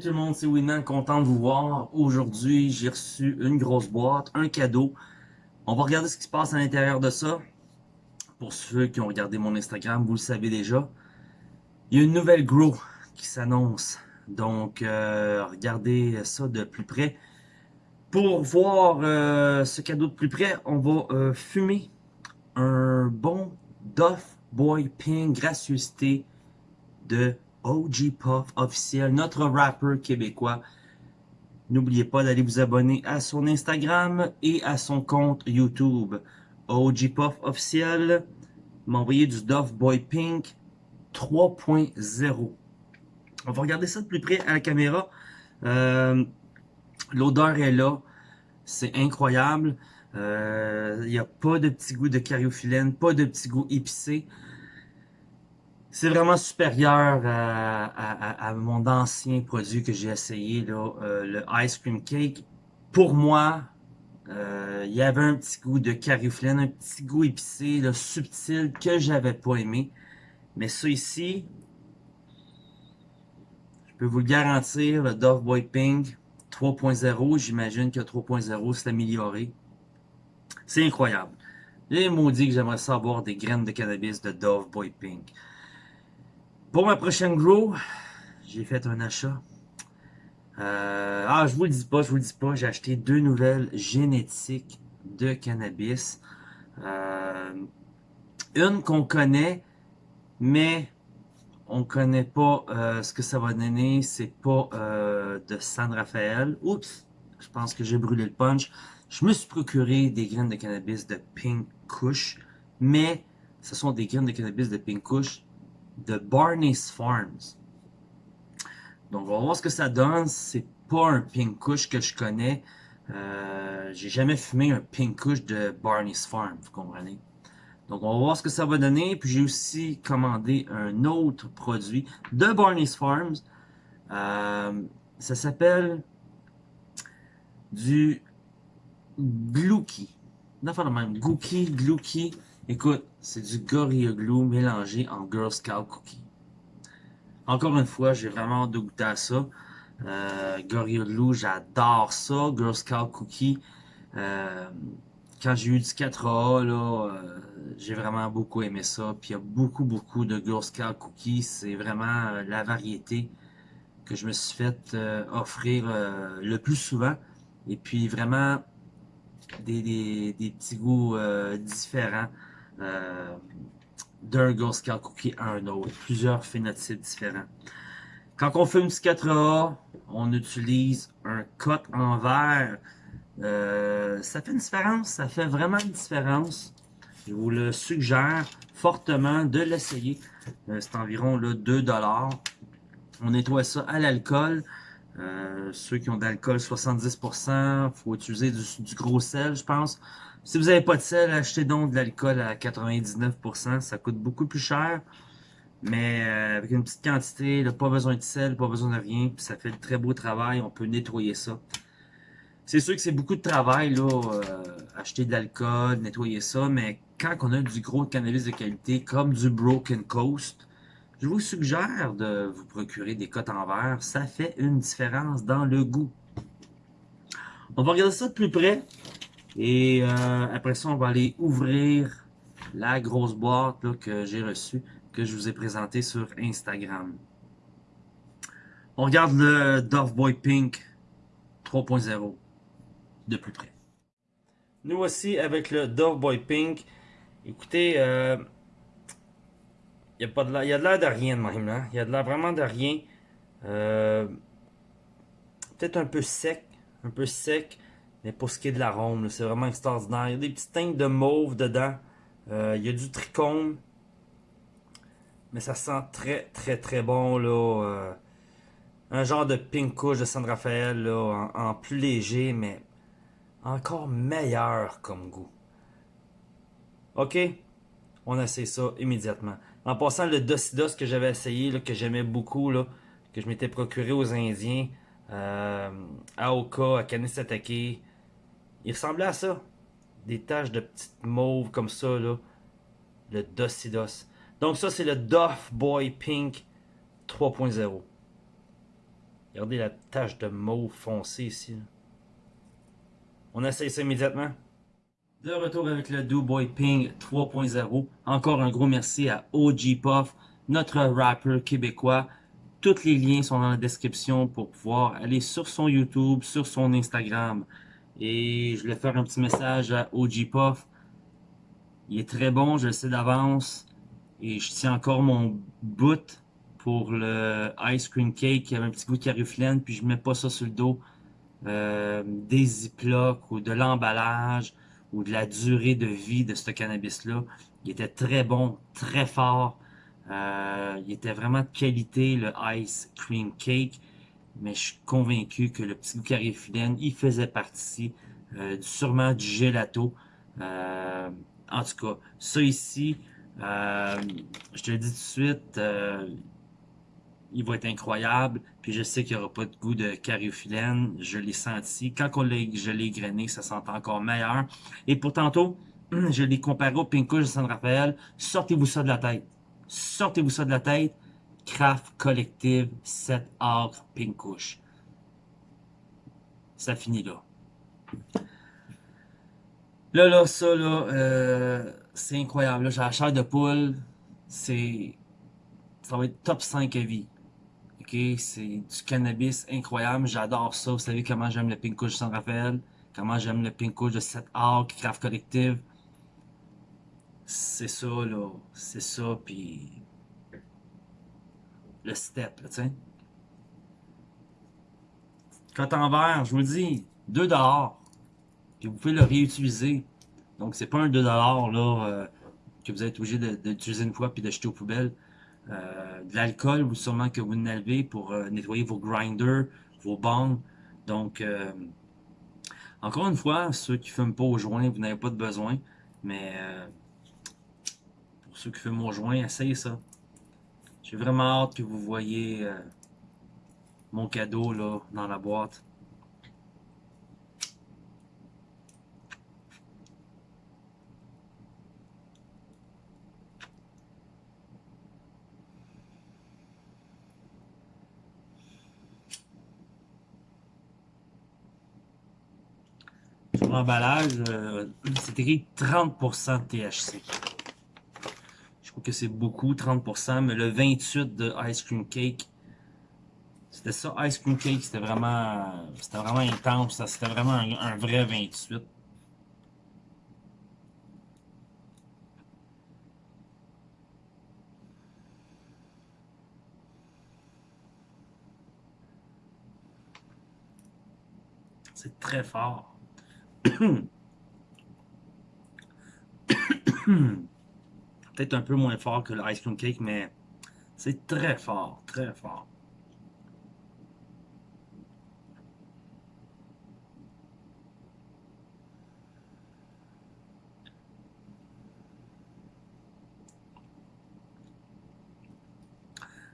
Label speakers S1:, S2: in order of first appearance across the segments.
S1: Tout le monde, c'est Winnan, content de vous voir. Aujourd'hui, j'ai reçu une grosse boîte, un cadeau. On va regarder ce qui se passe à l'intérieur de ça. Pour ceux qui ont regardé mon Instagram, vous le savez déjà. Il y a une nouvelle grow qui s'annonce. Donc, euh, regardez ça de plus près. Pour voir euh, ce cadeau de plus près, on va euh, fumer un bon Duff Boy Pink gracieuseté de OG Puff officiel, notre rappeur québécois. N'oubliez pas d'aller vous abonner à son Instagram et à son compte YouTube. OG Puff officiel, m'envoyer du Dove Boy Pink 3.0. On va regarder ça de plus près à la caméra. Euh, l'odeur est là. C'est incroyable. Euh, il n'y a pas de petit goût de cariophyllène, pas de petit goût épicé. C'est vraiment supérieur à, mon ancien produit que j'ai essayé, euh, le Ice Cream Cake. Pour moi, euh, il y avait un petit goût de cariophyllène, un petit goût épicé, subtil, que j'avais pas aimé. Mais ça ici, je peux vous le garantir, le Dove Boy Pink 3.0, j'imagine que 3.0 s'est amélioré. C'est incroyable. Les maudits que j'aimerais savoir des graines de cannabis de Dove Boy Pink. Pour ma prochaine grow, j'ai fait un achat. Euh, ah, je vous le dis pas, je vous le dis pas, j'ai acheté deux nouvelles génétiques de cannabis. Euh, une qu'on connaît, mais on connaît pas euh, ce que ça va donner. C'est pas de San Rafael. Oups, je pense que j'ai brûlé le punch. Je me suis procuré des graines de cannabis de Pink Kush, mais ce sont des graines de cannabis de Pink Kush de Barney's Farms. Donc, on va voir ce que ça donne. C'est pas un pink kush que je connais. Euh, J'ai jamais fumé un pink kush de Barney's Farm, vous comprenez? Donc, on va voir ce que ça va donner. Puis, j'ai aussi commandé un autre produit de Barney's Farms. Euh, ça s'appelle du Glouki. Non, le même. Gookie, Glouki. Écoute, c'est du Gorilla Glue mélangé en Girl Scout Cookie. Encore une fois, j'ai vraiment hâte de goûter à ça. Euh, Gorilla Glue, j'adore ça. Girl Scout Cookie. Euh, quand j'ai eu du 4A, là, euh, j'ai vraiment beaucoup aimé ça. Puis il y a beaucoup, beaucoup de Girl Scout Cookies. C'est vraiment la variété que je me suis fait offrir le plus souvent. Et puis vraiment des petits goûts différents. Euh, d'un Girl Scout Cookie à un autre. Plusieurs phénotypes différents. Quand on fait une 4A, on utilise un cut en verre. Euh, ça fait une différence, ça fait vraiment une différence. Je vous le suggère fortement de l'essayer. Euh, c'est environ là, 2$. On nettoie ça à l'alcool. ceux qui ont d'alcool 70%, faut utiliser du, du, gros sel, je pense. Si vous n'avez pas de sel, achetez donc de l'alcool à 99%. Ça coûte beaucoup plus cher. Mais euh, avec une petite quantité, pas besoin de sel, pas besoin de rien. Ça fait de très beau travail. On peut nettoyer ça. C'est sûr que c'est beaucoup de travail, là, euh, acheter de l'alcool, nettoyer ça. Mais quand on a du gros cannabis de qualité, comme du Broken Coast, je vous suggère de vous procurer des cotes en verre. Ça fait une différence dans le goût. On va regarder ça de plus près. Et euh, après ça, on va aller ouvrir la grosse boîte que j'ai reçue, que je vous ai présentée sur Instagram. On regarde le Dove Boy Pink 3.0 de plus près. Nous voici avec le Dove Boy Pink. Écoutez, euh, il y a, de l'air de rien de même. Hein? Il y a de l'air vraiment de rien. Euh, peut-être un peu sec. Un peu sec. Mais pour ce qui est de l'arôme, c'est vraiment extraordinaire. Il y a des petites teintes de mauve dedans. Euh, il y a du trichome. Mais ça sent très très très bon là. Euh, un genre de pink couche de San Rafael là, en, plus léger, mais encore meilleur comme goût. Ok, on essaie ça immédiatement. En passant le Docidos que j'avais essayé, que j'aimais beaucoup, que je m'étais procuré aux Indiens, euh, à Oka, à Kanisatake, il ressemblait à ça. Des taches de petites mauves comme ça, là. Le Docidos. Donc ça, c'est le Doff Boy Pink 3.0. Regardez la tache de mauve foncé ici. On essaye ça immédiatement. De retour avec le Boy Ping 3.0. Encore un gros merci à OG Puff, notre rappeur québécois. Tous les liens sont dans la description pour pouvoir aller sur son YouTube, sur son Instagram. Et je voulais faire un petit message à OG Puff. Il est très bon, je le sais d'avance. Et je tiens encore mon bout pour le ice cream cake. Y avait un petit goût de caruflène, puis je mets pas ça sur le dos. Euh, des ziplocs ou de l'emballage ou de la durée de vie de ce cannabis-là. Il était très bon, très fort. Euh, il était vraiment de qualité, le ice cream cake. Mais je suis convaincu que le petit goût carifilène, il faisait partie euh, sûrement du gelato. Euh, en tout cas, ça ici, je te le dis tout de suite, il va être incroyable. Puis je sais qu'il n'y aura pas de goût de cariophyllène. Je l'ai senti. Quand on je l'ai grainé, ça sent encore meilleur. Et pour tantôt, je l'ai comparé au Pink de San Rafael. Sortez-vous ça de la tête. Sortez-vous ça de la tête. Craft Collective 7 Art Pink Ça finit là. Là, là, ça, là, euh, c'est incroyable. J'ai la chair de poule. C'est... Ça va être top 5 à vie c'est du cannabis incroyable, j'adore ça. Vous savez comment j'aime le Pink Kush de San Rafael, comment j'aime le Pink de 7 Arc, Craft Collective? C'est ça, là. C'est ça, puis le step, tu sais. en verre, je vous dis, 2 dollars. Puis vous pouvez le réutiliser. Donc, c'est pas un 2 dollars, là, euh, que vous êtes obligé d'utiliser une fois puis d'acheter aux poubelles. Euh, de l'alcool, ou sûrement que vous n'avez pour euh, nettoyer vos grinders, vos bangs. Donc, encore une fois, ceux qui ne fument pas au joint, vous n'avez pas de besoin. Mais pour ceux qui fument au joint, essayez ça. J'ai vraiment hâte que vous voyez mon cadeau là dans la boîte. l'emballage, euh, c'est écrit 30% de THC. C'est beaucoup, 30%, mais le 28 de Ice Cream Cake, c'était ça, Ice Cream Cake, c'était vraiment, c'était vraiment intense, c'était vraiment un, vrai 28. C'est très fort. Peut-être un peu moins fort que le Ice Cream Cake, mais c'est très fort, très fort.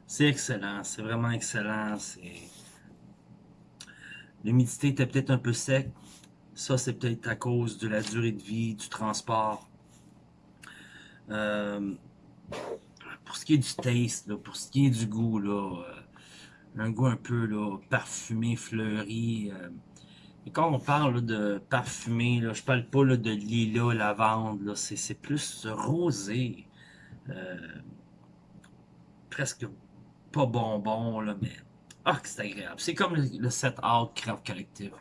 S1: C'est excellent, c'est vraiment excellent. L'humidité était peut-être un peu sec, ça, c'est peut-être à cause de la durée de vie, du transport. Euh, pour ce qui est du taste, pour ce qui est du goût, là, euh, un goût un peu là, parfumé, fleuri. Euh. et quand on parle de parfumé, là, je parle pas là, de lilas, lavande, c'est plus rosé. presque pas bonbon, là, mais ah, c'est agréable. C'est comme le, le set out craft collective.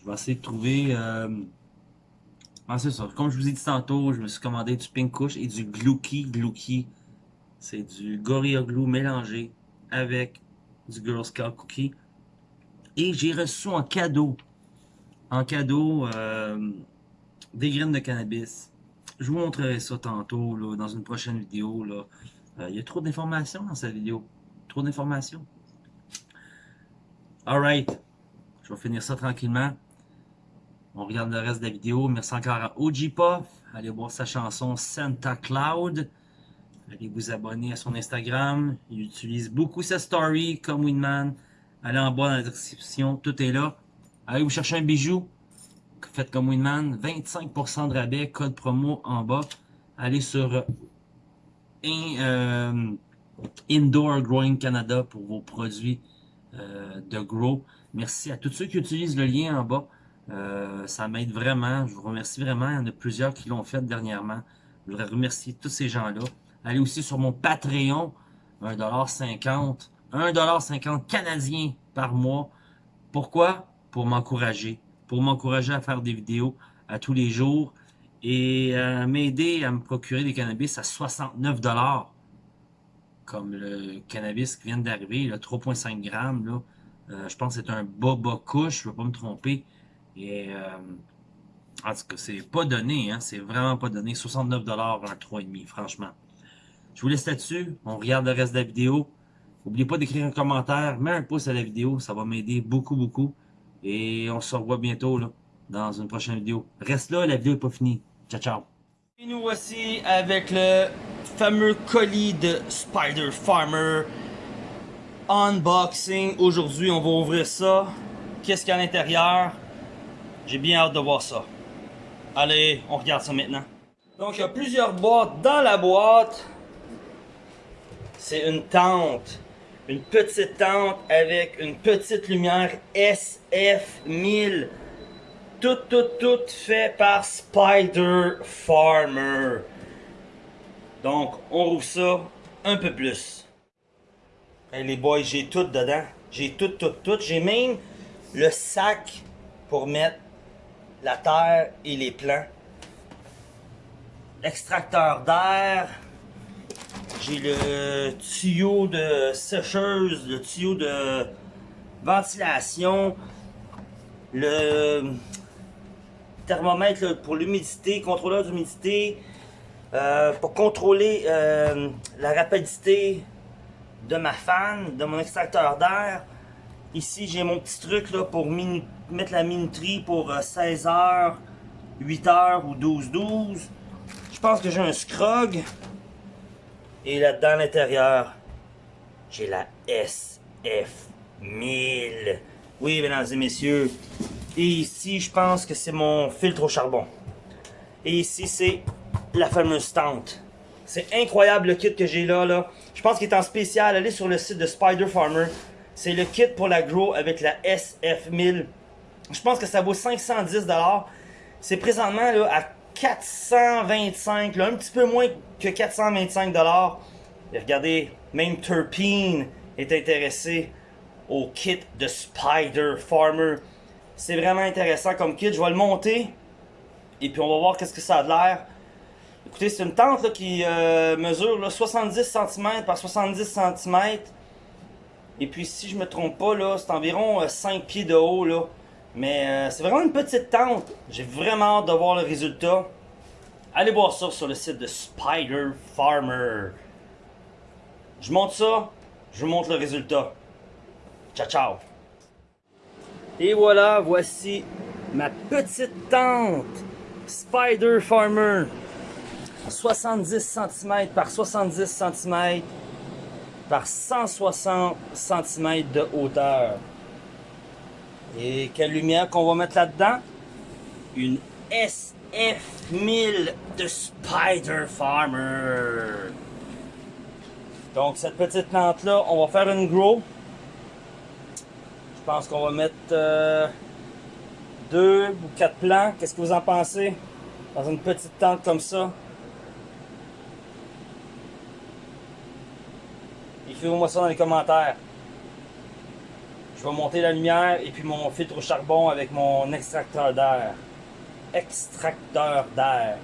S1: Je vais essayer de trouver... Euh... Ah, c'est. Comme je vous ai dit tantôt, je me suis commandé du Pink Kush et du Glooky Glooky. C'est du Gorilla Glue mélangé avec du Girl Scout Cookie. Et j'ai reçu en cadeau, en cadeau, euh, des graines de cannabis. Je vous montrerai ça tantôt, là, dans une prochaine vidéo. Là. Euh, il y a trop d'informations dans cette vidéo. Trop d'informations. Alright. Je vais finir ça tranquillement. On regarde le reste de la vidéo. Merci encore à OG Allez voir sa chanson Santa Cloud. Allez vous abonner à son Instagram. Il utilise beaucoup sa story comme Winman. Allez en bas dans la description. Tout est là. Allez vous chercher un bijou. faites comme Winman, 25% de rabais, code promo en bas. Allez sur euh, Indoor Growing Canada pour vos produits euh, de grow. Merci à tous ceux qui utilisent le lien en bas. Euh, ça m'aide vraiment. Je vous remercie vraiment. Il y en a plusieurs qui l'ont fait dernièrement. Je voudrais remercier tous ces gens-là. Allez aussi sur mon Patreon, 1,50$. 1,50$ canadien par mois. Pourquoi? Pour m'encourager. Pour m'encourager à faire des vidéos à tous les jours et euh, m'aider à me procurer des cannabis à 69$. Comme le cannabis qui vient d'arriver, 3,5 grammes. Là. Euh, je pense que c'est un Boba Kush, je ne vais pas me tromper. Et euh, en tout cas, c'est pas donné, hein, c'est vraiment pas donné. 69$ un 3,5, franchement. Je vous laisse là-dessus. On regarde le reste de la vidéo. N'oubliez pas d'écrire un commentaire, mets un pouce à la vidéo, ça va m'aider beaucoup, beaucoup. Et on se revoit bientôt là, dans une prochaine vidéo. Reste là, la vidéo n'est pas finie. Ciao, ciao.
S2: Et nous voici avec le fameux colis de Spider Farmer. Unboxing. Aujourd'hui, on va ouvrir ça. Qu'est-ce qu'il y a à l'intérieur? J'ai bien hâte de voir ça. Allez, on regarde ça maintenant. Donc, il y a plusieurs boîtes dans la boîte. C'est une tente. Une petite tente avec une petite lumière SF1000. Tout, tout, tout fait par Spider Farmer. Donc, on rouvre ça un peu plus. Hey, les boys, j'ai tout dedans. J'ai tout, tout, tout. J'ai même le sac pour mettre la terre et les plants. Extracteur d'air. J'ai le tuyau de sécheuse, le tuyau de ventilation, le thermomètre pour l'humidité, contrôleur d'humidité, euh, pour contrôler euh, la rapidité de ma fan, de mon extracteur d'air. Ici, j'ai mon petit truc là, pour mettre la minuterie pour 16 h 8 h ou 12-12. Je pense que j'ai un scrog. Et là-dedans, l'intérieur, j'ai la SF1000. Oui, mesdames et messieurs. Et ici, je pense que c'est mon filtre au charbon. Et ici, c'est la fameuse tente. C'est incroyable le kit que j'ai là, là. Je pense qu'il est en spécial. Allez sur le site de Spider Farmer. C'est le kit pour la grow avec la SF1000. Je pense que ça vaut 510$. C'est présentement là, à 425, là, un petit peu moins que 425$. Et regardez, même Terpene est intéressé au kit de Spider Farmer. C'est vraiment intéressant comme kit. Je vais le monter. Et puis on va voir qu'est-ce que ça a de l'air. Écoutez, c'est une tente qui euh, mesure là, 70 cm par 70 cm. Et puis si je me trompe pas, c'est environ 5 euh, pieds de haut. Là. Mais euh, c'est vraiment une petite tente. J'ai vraiment hâte de voir le résultat. Allez voir ça sur le site de Spider Farmer. Je monte ça, je vous montre le résultat. Ciao, ciao. Et voilà, voici ma petite tente Spider Farmer. 70 cm par 70 cm par 160 cm de hauteur. Et quelle lumière qu'on va mettre là-dedans? Une SF1000 de Spider Farmer. Donc cette petite plante-là, on va faire une grow. Je pense qu'on va mettre euh, deux ou quatre plants. Qu'est-ce que vous en pensez? Dans une petite tente comme ça. Écrivez-moi ça dans les commentaires. Je vais monter la lumière et puis mon filtre au charbon avec mon extracteur d'air. Extracteur d'air.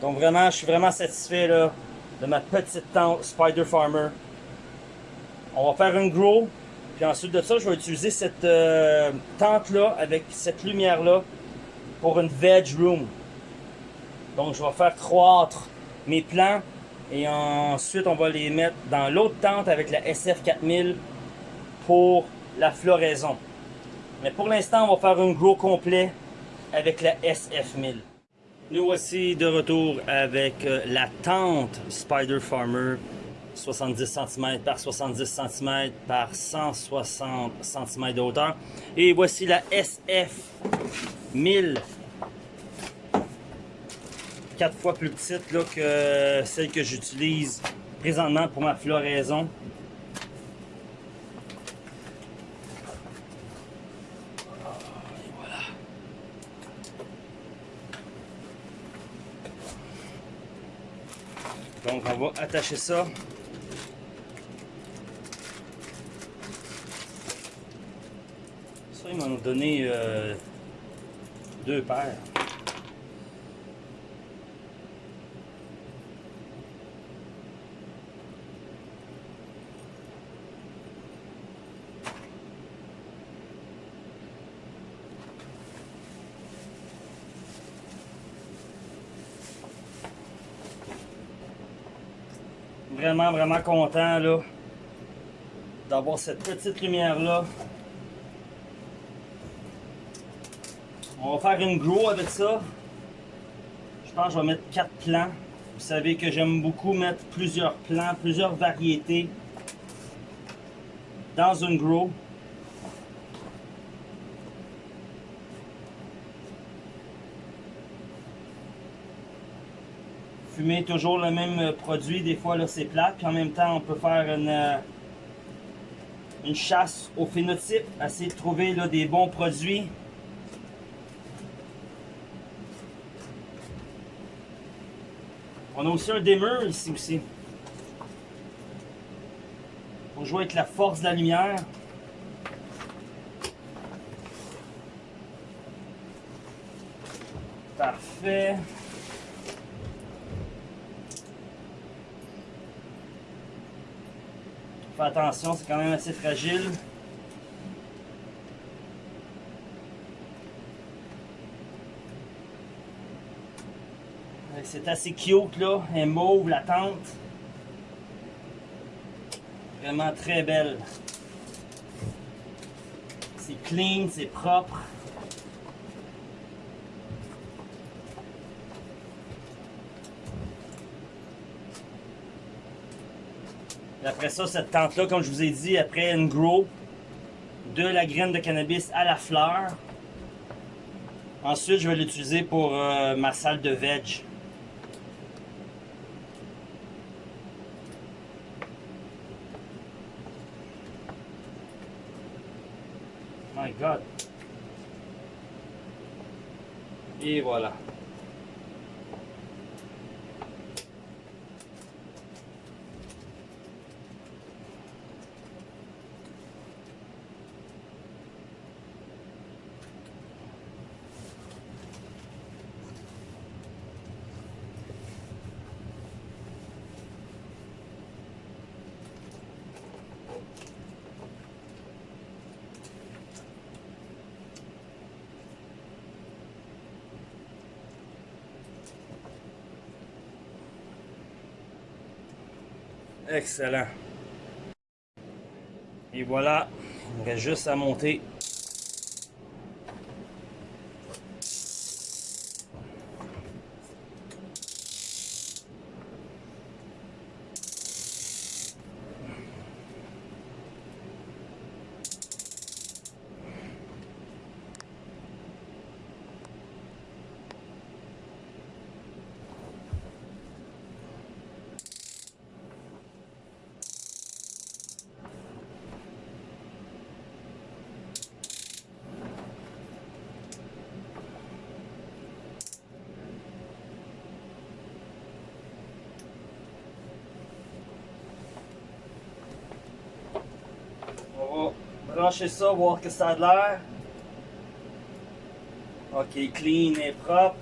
S2: Donc vraiment, je suis vraiment satisfait là, de ma petite tente Spider Farmer. On va faire une grow. Puis ensuite de ça, je vais utiliser cette euh, tente-là avec cette lumière-là pour une veg room. Donc je vais faire croître mes plants et ensuite, on va les mettre dans l'autre tente avec la SF4000 pour la floraison. Mais pour l'instant, on va faire un gros complet avec la SF1000. Nous voici de retour avec euh, la tente Spider Farmer 70 cm par 70 cm par 160 cm de hauteur. Et voici la SF 1000 quatre fois plus petite là, que celle que j'utilise présentement pour ma floraison. On va attacher ça. Ça, ils m'ont donné euh, deux paires. Vraiment, vraiment content là d'avoir cette petite lumière là. On va faire une grow avec ça. Je pense que je vais mettre quatre plants. Vous savez que j'aime beaucoup mettre plusieurs plants, plusieurs variétés dans une grow. Fumer toujours le même euh, produit, des fois là c'est plat, puis en même temps on peut faire une, euh, une chasse au phénotype, essayer de trouver là, des bons produits. On a aussi un dimmer ici aussi. Pour jouer avec la force de la lumière. Parfait. Attention, c'est quand même assez fragile. C'est assez cute là, elle mauve la tente. Vraiment très belle. C'est clean, c'est propre. Après ça, cette tente-là, comme je vous ai dit, après une grow, de la graine de cannabis à la fleur. Ensuite, je vais l'utiliser pour euh, ma salle de veg. My God. Et voilà. Excellent. Et voilà, il reste juste à monter brancher ça, voir que ça a de l'air. Ok, clean et propre.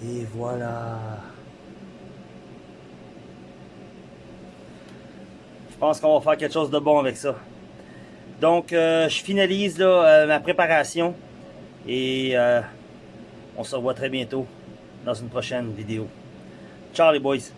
S2: Et voilà. Je pense qu'on va faire quelque chose de bon avec ça. Donc, euh, je finalise euh, ma préparation et euh, on se revoit très bientôt dans une prochaine vidéo. Ciao les boys!